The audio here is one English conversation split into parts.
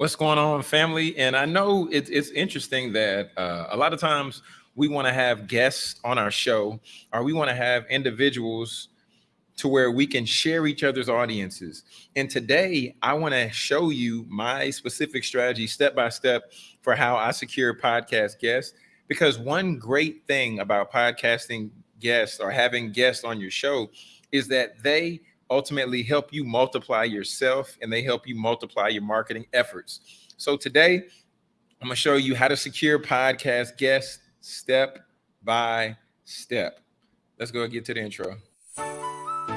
What's going on, family? And I know it's it's interesting that uh, a lot of times we want to have guests on our show, or we want to have individuals to where we can share each other's audiences. And today, I want to show you my specific strategy, step by step, for how I secure podcast guests. Because one great thing about podcasting guests or having guests on your show is that they ultimately help you multiply yourself and they help you multiply your marketing efforts. So today, I'm going to show you how to secure podcast guests step by step. Let's go and get to the intro.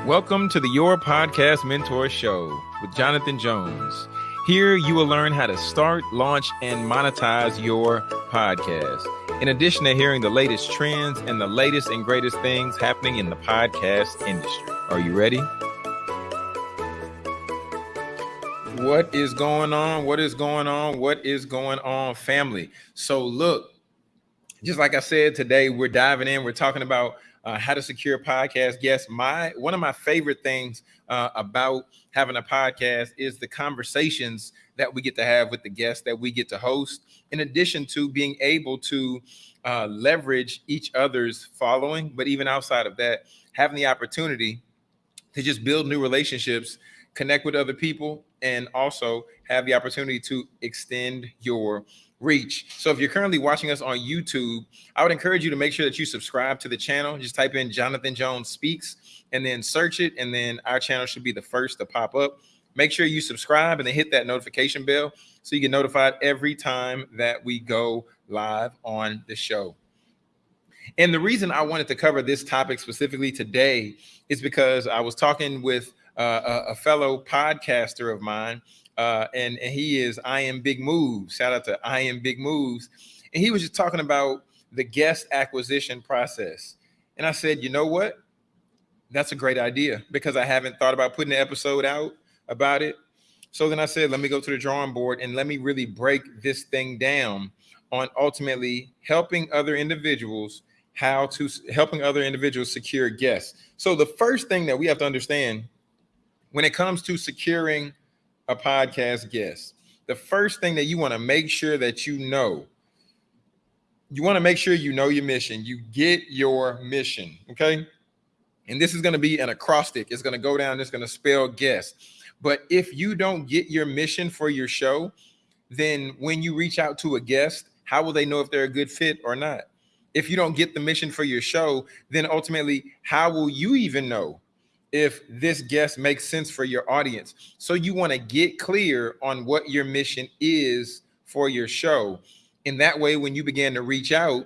Welcome to the Your Podcast Mentor Show with Jonathan Jones. Here you will learn how to start, launch, and monetize your podcast. In addition to hearing the latest trends and the latest and greatest things happening in the podcast industry. Are you ready? What is going on? What is going on? What is going on, family? So, look, just like I said today, we're diving in. We're talking about uh, how to secure podcast guests. My one of my favorite things uh, about having a podcast is the conversations that we get to have with the guests that we get to host. In addition to being able to uh, leverage each other's following, but even outside of that, having the opportunity to just build new relationships, connect with other people, and also have the opportunity to extend your reach. So if you're currently watching us on YouTube, I would encourage you to make sure that you subscribe to the channel. Just type in Jonathan Jones Speaks and then search it. And then our channel should be the first to pop up. Make sure you subscribe and then hit that notification bell so you get notified every time that we go live on the show. And the reason I wanted to cover this topic specifically today is because I was talking with uh, a, fellow podcaster of mine, uh, and, and he is I am Big Moves. Shout out to I am Big Moves, and he was just talking about the guest acquisition process. And I said, you know what? That's a great idea because I haven't thought about putting an episode out about it. So then I said, let me go to the drawing board and let me really break this thing down on ultimately helping other individuals how to helping other individuals secure guests. So the first thing that we have to understand when it comes to securing a podcast guest, the first thing that you want to make sure that you know, you want to make sure you know your mission. You get your mission, okay? And this is going to be an acrostic. It's going to go down. It's going to spell guest. But if you don't get your mission for your show, then when you reach out to a guest, how will they know if they're a good fit or not? If you don't get the mission for your show, then ultimately, how will you even know if this guest makes sense for your audience. So you want to get clear on what your mission is for your show. In that way, when you begin to reach out,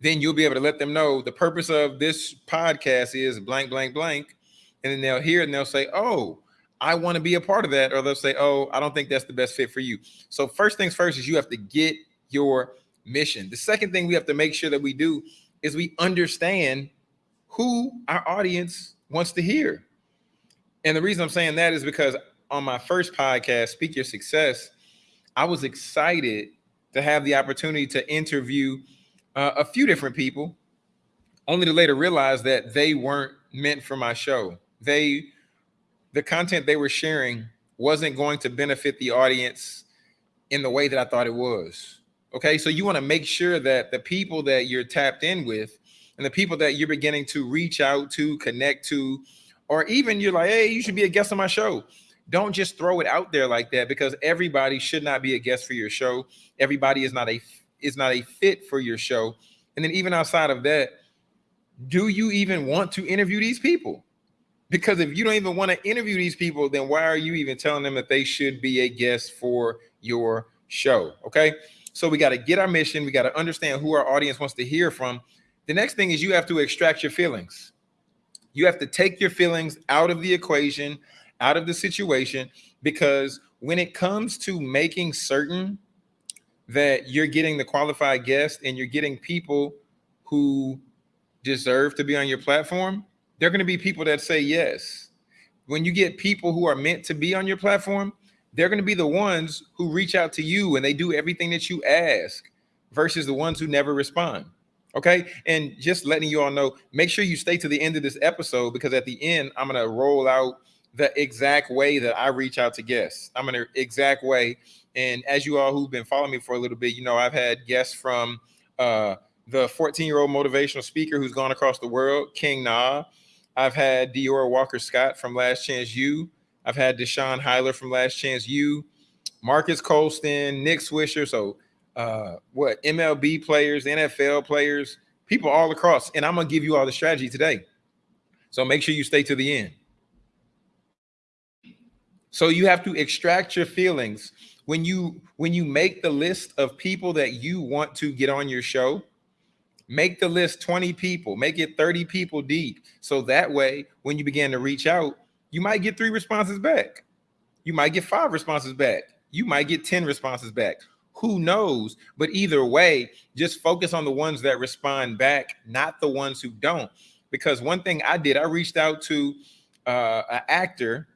then you'll be able to let them know the purpose of this podcast is blank, blank, blank. And then they'll hear and they'll say, Oh, I want to be a part of that. Or they'll say, Oh, I don't think that's the best fit for you. So, first things first is you have to get your mission. The second thing we have to make sure that we do is we understand who our audience wants to hear. And the reason I'm saying that is because on my first podcast, Speak Your Success, I was excited to have the opportunity to interview uh, a few different people, only to later realize that they weren't meant for my show. They, the content they were sharing wasn't going to benefit the audience in the way that I thought it was. Okay, so you want to make sure that the people that you're tapped in with and the people that you're beginning to reach out to, connect to, or even you're like, hey, you should be a guest on my show. Don't just throw it out there like that because everybody should not be a guest for your show. Everybody is not a is not a fit for your show. And then even outside of that, do you even want to interview these people? Because if you don't even want to interview these people, then why are you even telling them that they should be a guest for your show? Okay. So we got to get our mission. We got to understand who our audience wants to hear from. The next thing is you have to extract your feelings. You have to take your feelings out of the equation, out of the situation, because when it comes to making certain that you're getting the qualified guest and you're getting people who deserve to be on your platform, they're going to be people that say yes. When you get people who are meant to be on your platform, they're going to be the ones who reach out to you and they do everything that you ask versus the ones who never respond. Okay. And just letting you all know, make sure you stay to the end of this episode because at the end, I'm going to roll out the exact way that I reach out to guests. I'm in an exact way. And as you all who've been following me for a little bit, you know, I've had guests from uh, the 14 year old motivational speaker who's gone across the world, King Na. I've had Dior Walker Scott from Last Chance U. I've had Deshaun Heiler from Last Chance U, Marques Colston, Nick Swisher. So, uh, what MLB players, NFL players, people all across. And I'm to give you all the strategy today. So make sure you stay to the end. So you have to extract your feelings when you when you make the list of people that you want to get on your show. Make the list 20 people, make it 30 people deep. So that way, when you begin to reach out, you might get three responses back. You might get five responses back. You might get 10 responses back. Who knows? But either way, just focus on the ones that respond back, not the ones who don't. Because one thing I did, I reached out to uh, an actor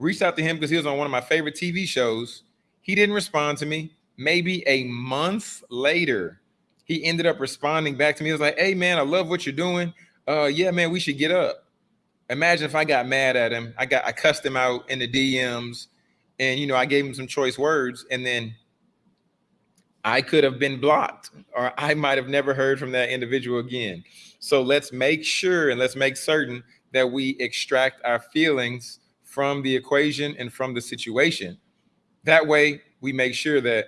reached out to him because he was on one of my favorite TV shows. He didn't respond to me. Maybe a month later, he ended up responding back to me. He was like, Hey man, I love what you're doing. Uh yeah, man, we should get up. Imagine if I got mad at him. I got I cussed him out in the DMs and you know I gave him some choice words and then I could have been blocked or I might have never heard from that individual again. So let's make sure and let's make certain that we extract our feelings from the equation and from the situation. That way, we make sure that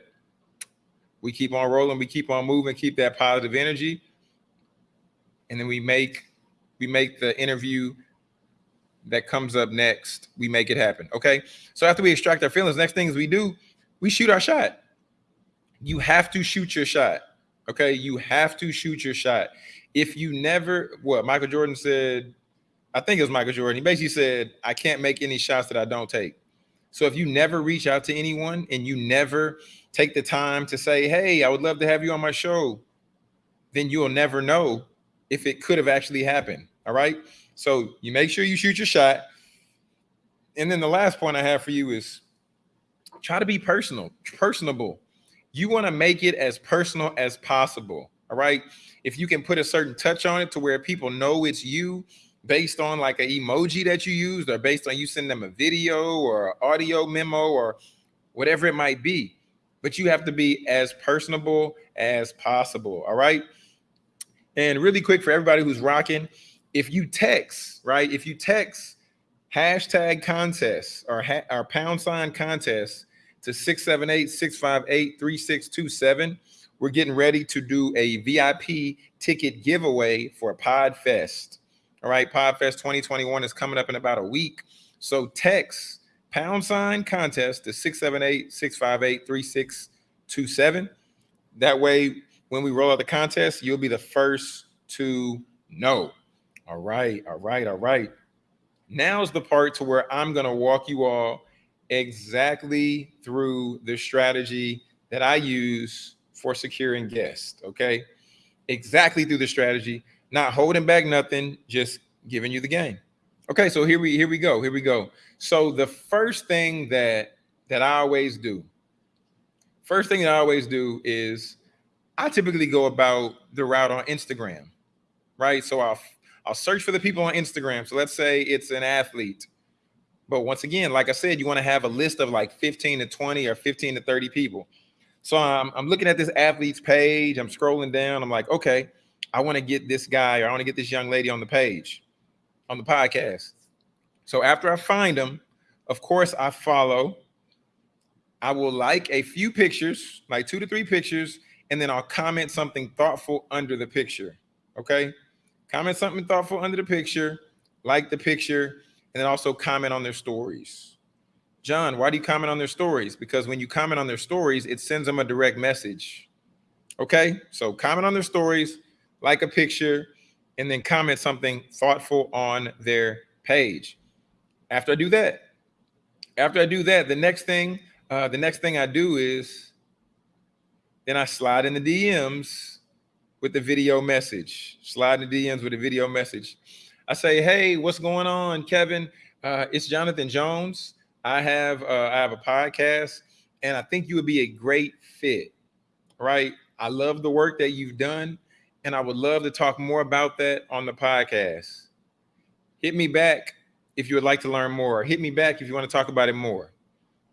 we keep on rolling, we keep on moving, keep that positive energy, and then we make we make the interview that comes up next. We make it happen. Okay. So after we extract our feelings, next things we do, we shoot our shot. You have to shoot your shot. Okay. You have to shoot your shot. If you never, what Michael Jordan said, I think it was Michael Jordan. He basically said, I can't make any shots that I don't take. So if you never reach out to anyone and you never take the time to say, Hey, I would love to have you on my show, then you'll never know if it could have actually happened. All right. So you make sure you shoot your shot. And then the last point I have for you is try to be personal, personable. You want to make it as personal as possible. All right. If you can put a certain touch on it to where people know it's you based on like an emoji that you used or based on you send them a video or audio memo or whatever it might be but you have to be as personable as possible all right and really quick for everybody who's rocking if you text right if you text hashtag contest or, ha- or pound sign contest to 678-658-3627 we're getting ready to do a vip ticket giveaway for podfest all right, Podfest 2021 is coming up in about a week. So text pound sign contest to 678 658 3627. That way, when we roll out the contest, you'll be the first to know. All right, all right, all right. Now's the part to where I'm going to walk you all exactly through the strategy that I use for securing guests. Okay, exactly through the strategy not holding back nothing, just giving you the game. Okay, so here we here we go. Here we go. So the first thing that that I always do, first thing that I always do is I typically go about the route on Instagram, right? So I'll I'll search for the people on Instagram. So let's say it's an athlete. But once again, like I said, you want to have a list of like 15 to 20 or 15 to 30 people. So I'm, I'm looking at this athlete's page. I'm scrolling down. I'm like, okay, I want to get this guy or I want to get this young lady on the page, on the podcast. So after I find them, of course, I follow. I will like a few pictures, like two to three pictures, and then I'll comment something thoughtful under the picture. Okay. Comment something thoughtful under the picture, like the picture, and then also comment on their stories. John, why do you comment on their stories? Because when you comment on their stories, it sends them a direct message. Okay. So comment on their stories, like a picture, and then comment something thoughtful on their page. After I do that, after I do that, the next thing, uh, the next thing I do is then I slide in the DMs with the video message. Slide in the DMs with a video message. I say, "Hey, what's going on, Kevin? Uh, it's Jonathan Jones. I have uh, I have a podcast, and I think you would be a great fit. Right? I love the work that you've done and I would love to talk more about that on the podcast. Hit me back if you would like to learn more. Hit me back if you want to talk about it more.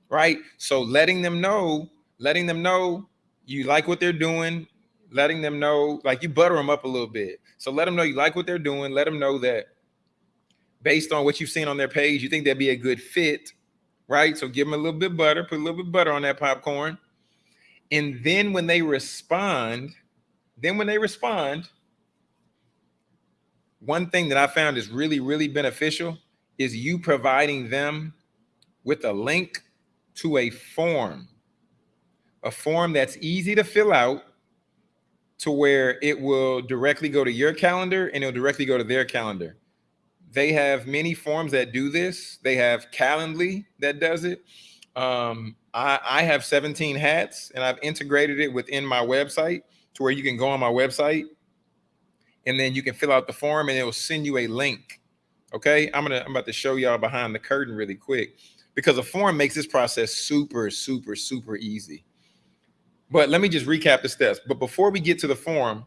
Right? So letting them know, letting them know you like what they're doing, letting them know, like you butter them up a little bit. So let them know you like what they're doing. Let them know that based on what you've seen on their page, you think they'd be a good fit, right? So give them a little bit butter, put a little bit butter on that popcorn. And then when they respond, then when they respond, one thing that I found is really, really beneficial is you providing them with a link to a form, a form that's easy to fill out to where it will directly go to your calendar and it'll directly go to their calendar. They have many forms that do this. They have Calendly that does it. Um, I, I have 17 hats and I've integrated it within my website to where you can go on my website and then you can fill out the form and it will send you a link. Okay, I'm gonna I'm about to show y'all behind the curtain really quick because a form makes this process super, super, super easy. But let me just recap the steps. But before we get to the form,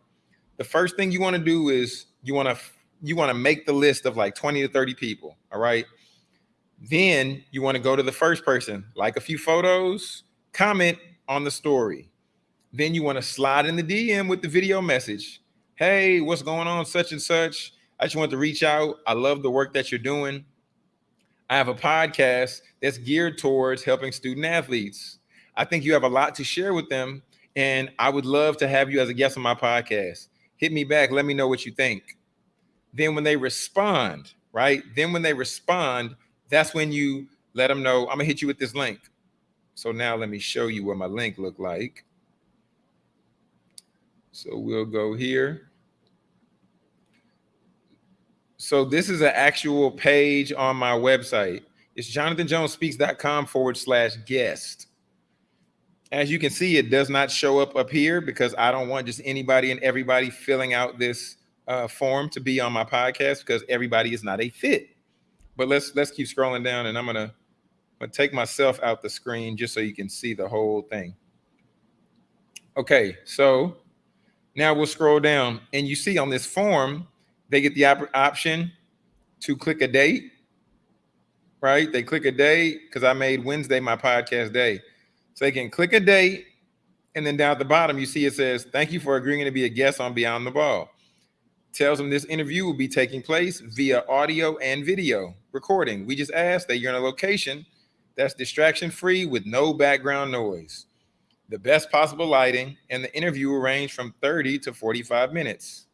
the first thing you want to do is you want to you want to make the list of like 20 to 30 people. All right. Then you want to go to the first person, like a few photos, comment on the story. Then you want to slide in the DM with the video message. Hey, what's going on? Such and such. I just want to reach out. I love the work that you're doing. I have a podcast that's geared towards helping student athletes. I think you have a lot to share with them, and I would love to have you as a guest on my podcast. Hit me back. Let me know what you think. Then, when they respond, right? Then, when they respond, that's when you let them know I'm gonna hit you with this link. So now let me show you what my link look like. So we'll go here. So this is an actual page on my website. It's jonathanjonespeaks.com forward slash guest. As you can see, it does not show up up here because I don't want just anybody and everybody filling out this uh, form to be on my podcast because everybody is not a fit. But let's let's keep scrolling down, and I'm gonna, gonna take myself out the screen just so you can see the whole thing. Okay, so now we'll scroll down, and you see on this form they get the op option to click a date, right? They click a date because I made Wednesday my podcast day. So they can click a date, and then down at the bottom, you see it says, Thank you for agreeing to be a guest on Beyond the Ball. Tells them this interview will be taking place via audio and video recording. We just ask that you're in a location that's distraction free with no background noise, the best possible lighting, and the interview will range from 30 to 45 minutes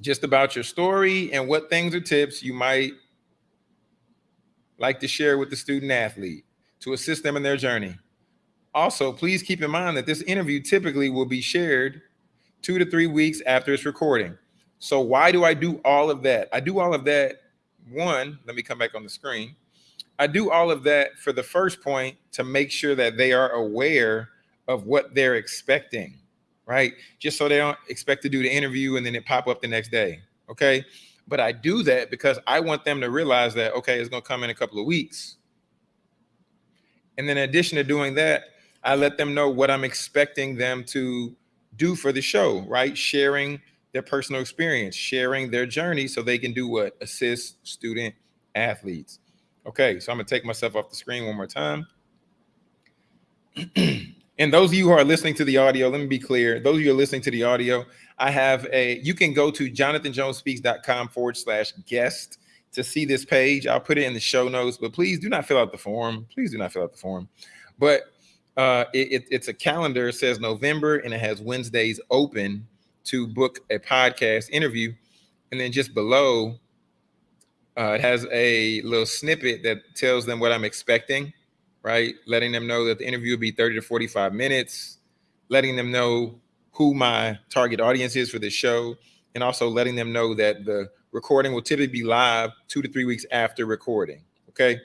just about your story and what things or tips you might like to share with the student athlete to assist them in their journey. Also, please keep in mind that this interview typically will be shared two to three weeks after its recording. So why do I do all of that? I do all of that. One, let me come back on the screen. I do all of that for the first point to make sure that they are aware of what they're expecting right? Just so they don't expect to do the interview and then it pop up the next day. Okay. But I do that because I want them to realize that, okay, it's going to come in a couple of weeks. And then in addition to doing that, I let them know what I'm expecting them to do for the show, right? Sharing their personal experience, sharing their journey so they can do what? Assist student athletes. Okay, so I'm gonna take myself off the screen one more time. And those of you who are listening to the audio, let me be clear. Those of you who are listening to the audio, I have a, you can go to jonathanjonespeaks.com forward slash guest to see this page. I'll put it in the show notes, but please do not fill out the form. Please do not fill out the form. But uh, it, it, it's a calendar. It says November and it has Wednesdays open to book a podcast interview. And then just below, uh, it has a little snippet that tells them what I'm expecting right? Letting them know that the interview will be 30 to 45 minutes, letting them know who my target audience is for this show, and also letting them know that the recording will typically be live two to three weeks after recording. Okay.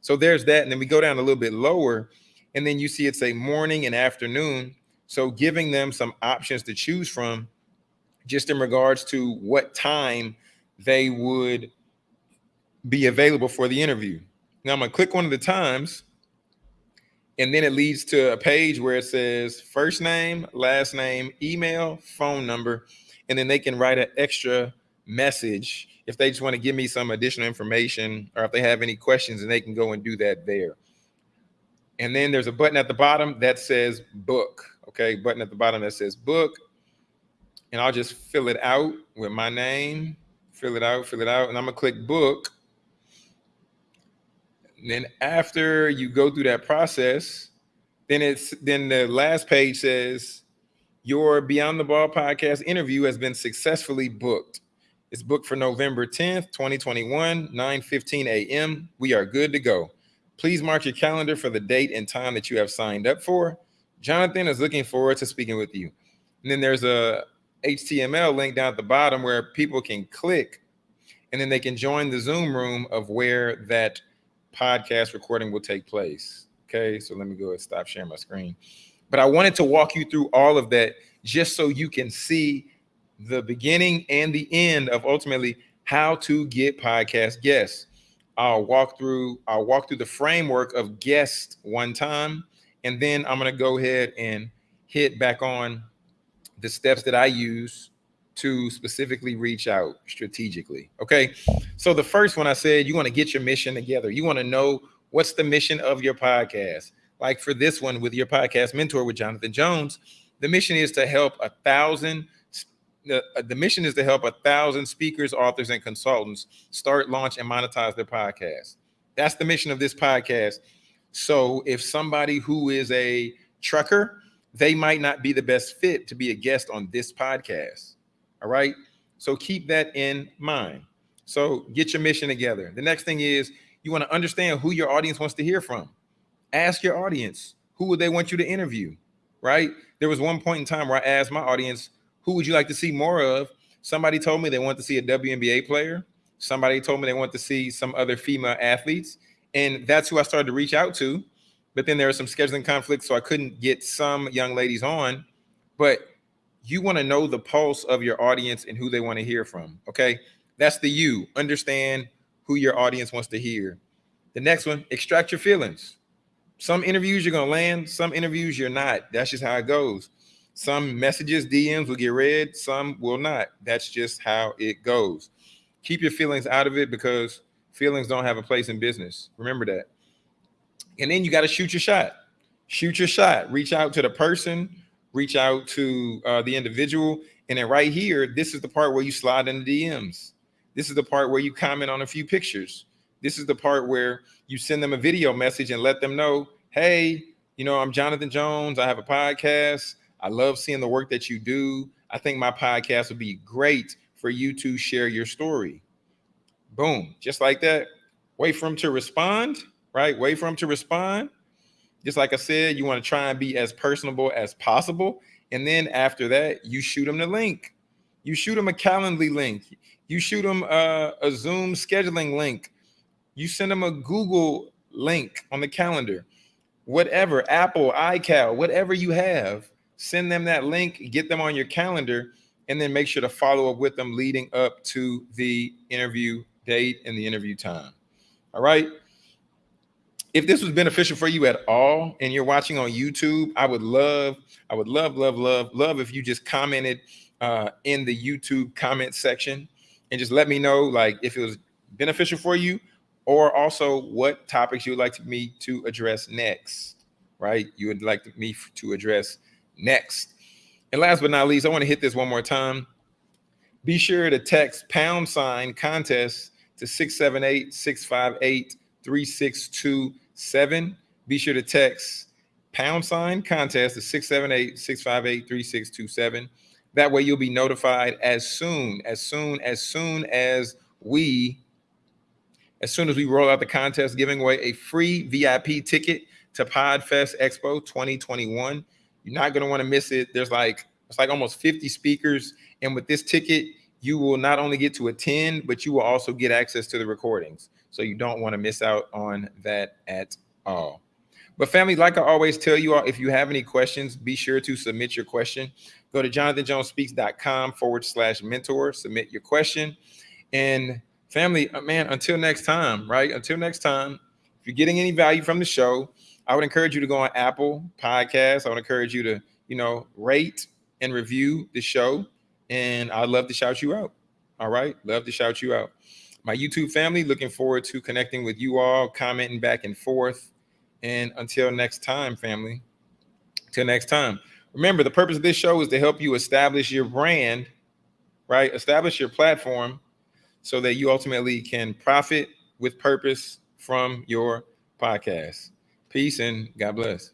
So there's that. And then we go down a little bit lower, and then you see it's a morning and afternoon. So giving them some options to choose from just in regards to what time they would be available for the interview. Now I'm gonna click one of the times and then it leads to a page where it says first name, last name, email, phone number, and then they can write an extra message if they just want to give me some additional information or if they have any questions and they can go and do that there. And then there's a button at the bottom that says book. Okay, button at the bottom that says book. And I'll just fill it out with my name, fill it out, fill it out, and I'm gonna click book. And then after you go through that process, then it's then the last page says your Beyond the Ball podcast interview has been successfully booked. It's booked for November 10th, 2021, 9 15 a.m. We are good to go. Please mark your calendar for the date and time that you have signed up for. Jonathan is looking forward to speaking with you. And then there's a HTML link down at the bottom where people can click and then they can join the Zoom room of where that podcast recording will take place. Okay, so let me go and stop sharing my screen. But I wanted to walk you through all of that just so you can see the beginning and the end of ultimately how to get podcast guests. I'll walk through I'll walk through the framework of guest one time and then I'm going to go ahead and hit back on the steps that I use to specifically reach out strategically. Okay. So the first one I said you want to get your mission together. You want to know what's the mission of your podcast. Like for this one with your podcast mentor with Jonathan Jones, the mission is to help a thousand the, uh, the mission is to help a thousand speakers, authors, and consultants start, launch, and monetize their podcast. That's the mission of this podcast. So if somebody who is a trucker, they might not be the best fit to be a guest on this podcast. All right. So keep that in mind. So get your mission together. The next thing is you want to understand who your audience wants to hear from. Ask your audience who would they want you to interview, right? There was one point in time where I asked my audience, who would you like to see more of? Somebody told me they want to see a WNBA player. Somebody told me they want to see some other female athletes. And that's who I started to reach out to. But then there were some scheduling conflicts, so I couldn't get some young ladies on. But you want to know the pulse of your audience and who they want to hear from. Okay. That's the you. Understand who your audience wants to hear. The next one, extract your feelings. Some interviews you're going to land, some interviews you're not. That's just how it goes. Some messages, DMs will get read, some will not. That's just how it goes. Keep your feelings out of it because feelings don't have a place in business. Remember that. And then you got to shoot your shot. Shoot your shot. Reach out to the person, reach out to uh, the individual. And then right here, this is the part where you slide in the DMs. This is the part where you comment on a few pictures. This is the part where you send them a video message and let them know, hey, you know, I'm Jonathan Jones. I have a podcast. I love seeing the work that you do. I think my podcast would be great for you to share your story. Boom, just like that. Wait for them to respond, right? Wait for them to respond. Just like I said, you want to try and be as personable as possible. And then after that, you shoot them the link. You shoot them a Calendly link. You shoot them a, uh, a Zoom scheduling link. You send them a Google link on the calendar. Whatever, Apple, iCal, whatever you have, send them that link, get them on your calendar, and then make sure to follow up with them leading up to the interview date and the interview time. All right. If this was beneficial for you at all and you're watching on YouTube, I would love, I would love, love, love, love if you just commented uh, in the YouTube comment section and just let me know like if it was beneficial for you or also what topics you would like me to address next, right? You would like me to address next. And last but not least, I want to hit this one more time. Be sure to text pound sign contest to 678 658 3627. Be sure to text pound sign contest to 678 658 3627. That way you'll be notified as soon, as soon, as soon as we, as soon as we roll out the contest, giving away a free VIP ticket to Podfest Expo 2021. You're not going to want to miss it. There's like it's like almost 50 speakers, and with this ticket, you will not only get to attend, but you will also get access to the recordings. So you don't want to miss out on that at all. But family, like I always tell you all, if you have any questions, be sure to submit your question. Go to jonathanjonespeaks.com forward slash mentor, submit your question. And family, uh, man, until next time, right? Until next time, if you're getting any value from the show, I would encourage you to go on Apple Podcasts. I would encourage you to, you know, rate and review the show. And I'd love to shout you out. All right. Love to shout you out. My YouTube family, looking forward to connecting with you all, commenting back and forth. And until next time, family, until next time. Remember, the purpose of this show is to help you establish your brand, right? Establish your platform so that you ultimately can profit with purpose from your podcast. Peace and God bless.